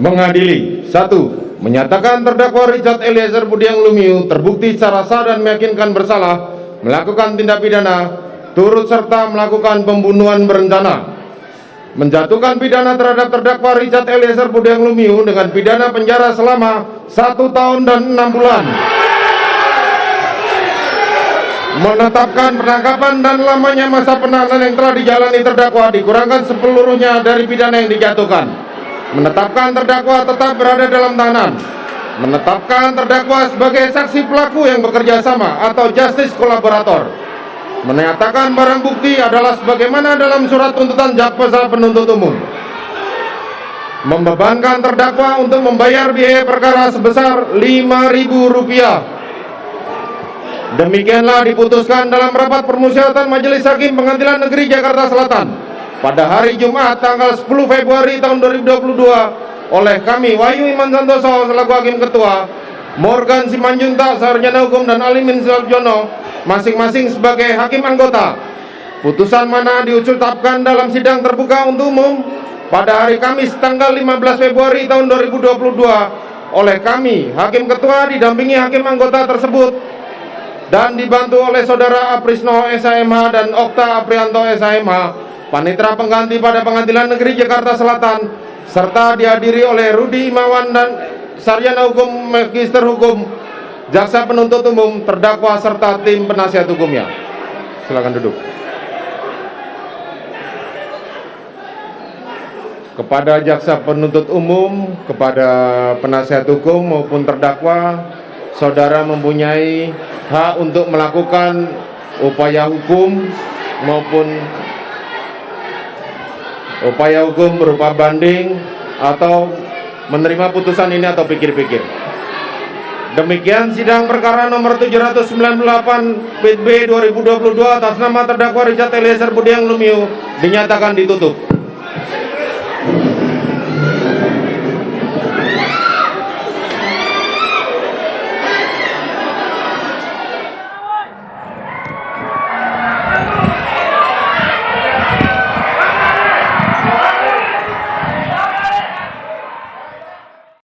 mengadili. Satu menyatakan terdakwa Richard Eliezer Budiang Lumiu terbukti secara sah dan meyakinkan bersalah melakukan tindak pidana turut serta melakukan pembunuhan berencana. Menjatuhkan pidana terhadap terdakwa Richard Eliezer Budiang Lumiu dengan pidana penjara selama satu tahun dan enam bulan. Menetapkan penangkapan dan lamanya masa penahanan yang telah dijalani terdakwa dikurangkan sepeluruhnya dari pidana yang dijatuhkan menetapkan terdakwa tetap berada dalam tahanan. Menetapkan terdakwa sebagai saksi pelaku yang bekerja sama atau justice kolaborator. Menyatakan barang bukti adalah sebagaimana dalam surat tuntutan jaksa penuntut umum. Membebankan terdakwa untuk membayar biaya perkara sebesar Rp5.000 demikianlah diputuskan dalam rapat permusyawaratan Majelis Hakim Pengadilan Negeri Jakarta Selatan pada hari Jumat tanggal 10 Februari tahun 2022 oleh kami Wahyu Iman Santoso selaku Hakim Ketua Morgan Simanjuntak Sarjana Hukum dan Alimin Suljono masing-masing sebagai Hakim Anggota. Putusan mana diucapkan dalam sidang terbuka untuk umum pada hari Kamis tanggal 15 Februari tahun 2022 oleh kami Hakim Ketua didampingi Hakim Anggota tersebut dan dibantu oleh Saudara Aprisno SHMH dan Okta Aprianto SHMH Panitra pengganti pada Pengadilan Negeri Jakarta Selatan serta dihadiri oleh Rudi Imawan dan Sarjana Hukum Magister Hukum Jaksa Penuntut Umum terdakwa serta tim penasihat hukumnya. Silakan duduk. Kepada jaksa penuntut umum, kepada penasihat hukum maupun terdakwa, saudara mempunyai hak untuk melakukan upaya hukum maupun upaya hukum berupa banding atau menerima putusan ini atau pikir-pikir. Demikian sidang perkara nomor 798 PB 2022 atas nama terdakwa Richard Eliezer Budiang Lumiu dinyatakan ditutup.